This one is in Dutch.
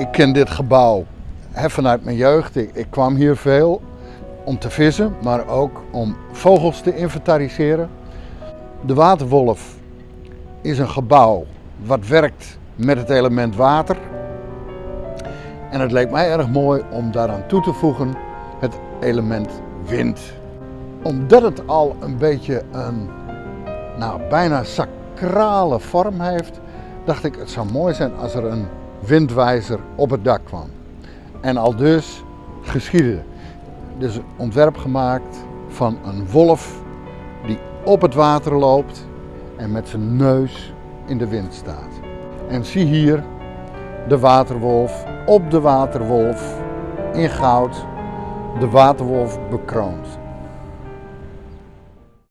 ik ken dit gebouw hè, vanuit mijn jeugd. Ik, kwam hier veel om te vissen, maar ook om vogels te inventariseren. De Waterwolf is een gebouw wat werkt met het element water. En het leek mij erg mooi om daaraan toe te voegen het element wind. Omdat het al een beetje een nou, bijna sacrale vorm heeft, dacht ik het zou mooi zijn als er een windwijzer op het dak kwam. En al dus geschiedde. Dus ontwerp gemaakt van een wolf die op het water loopt en met zijn neus in de wind staat. En zie hier de waterwolf op de waterwolf in goud, de waterwolf bekroond.